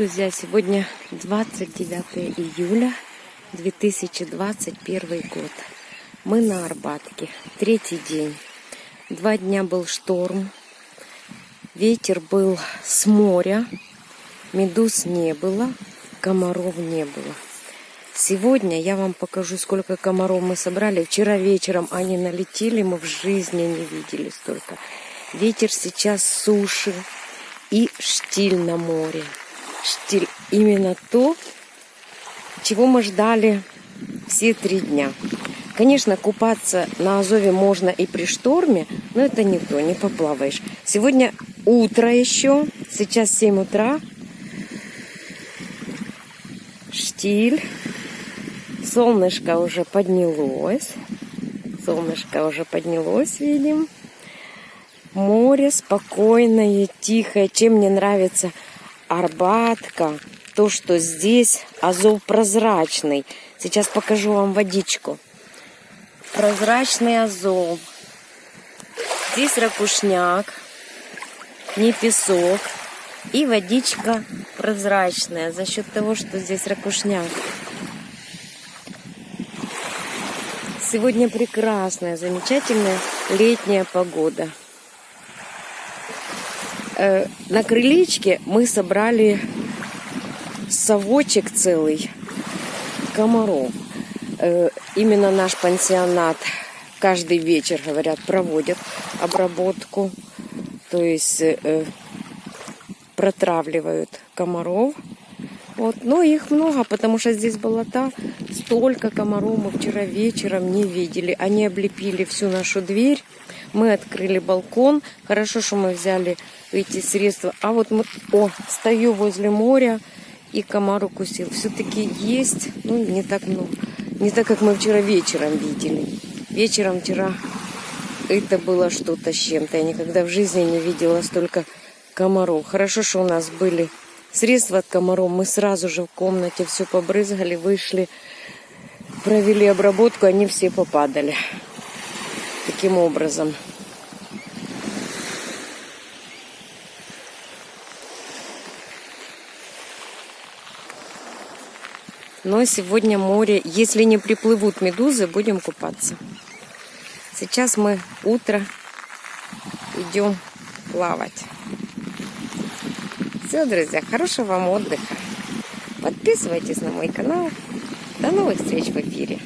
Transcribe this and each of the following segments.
друзья! Сегодня 29 июля 2021 год. Мы на Арбатке. Третий день. Два дня был шторм. Ветер был с моря. Медуз не было. Комаров не было. Сегодня я вам покажу, сколько комаров мы собрали. Вчера вечером они налетели, мы в жизни не видели столько. Ветер сейчас суши и штиль на море штиль. Именно то, чего мы ждали все три дня. Конечно, купаться на Азове можно и при шторме, но это не то, не поплаваешь. Сегодня утро еще, сейчас 7 утра. Штиль. Солнышко уже поднялось. Солнышко уже поднялось, видим. Море спокойное, тихое. Чем мне нравится – Арбатка, то, что здесь азов прозрачный. Сейчас покажу вам водичку. Прозрачный азов. Здесь ракушняк, не песок. И водичка прозрачная за счет того, что здесь ракушняк. Сегодня прекрасная, замечательная летняя погода. Э, на крылечке мы собрали совочек целый комаров. Э, именно наш пансионат каждый вечер, говорят, проводят обработку. То есть э, протравливают комаров. Вот. Но их много, потому что здесь болота. Столько комаров мы вчера вечером не видели. Они облепили всю нашу дверь. Мы открыли балкон. Хорошо, что мы взяли эти средства. А вот мы, о, стою возле моря и комар укусил. Все-таки есть, ну, не так много. Не так, как мы вчера вечером видели. Вечером вчера это было что-то с чем-то. Я никогда в жизни не видела столько комаров. Хорошо, что у нас были средства от комаров. Мы сразу же в комнате все побрызгали, вышли, провели обработку, они все попадали. Таким образом. Но сегодня море, если не приплывут медузы, будем купаться. Сейчас мы утро идем плавать. Все, друзья, хорошего вам отдыха. Подписывайтесь на мой канал. До новых встреч в эфире.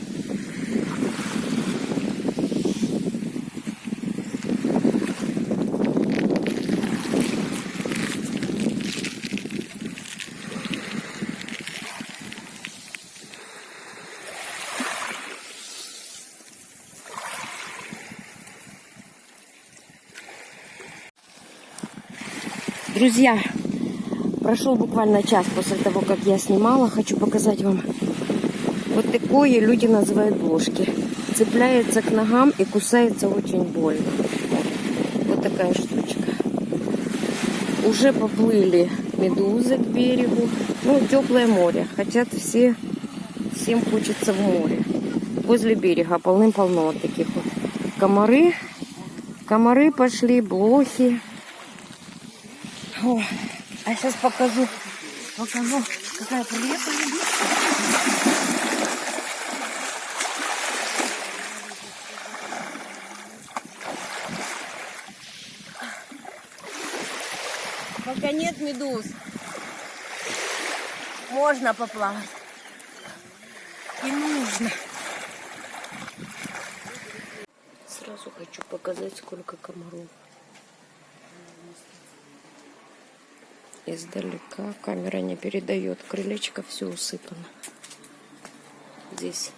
Друзья, прошел буквально час после того, как я снимала. Хочу показать вам вот такое люди называют ложки. Цепляется к ногам и кусается очень больно. Вот такая штучка. Уже поплыли медузы к берегу. Ну, теплое море. Хотят все, всем хочется в море. Возле берега полным-полно вот таких вот. Комары. Комары пошли, блохи. О, а сейчас покажу, покажу, какая приятная. Пока нет медуз, можно поплавать. И нужно. Сразу хочу показать, сколько комаров. Издалека. Камера не передает. Крылечко все усыпано. Здесь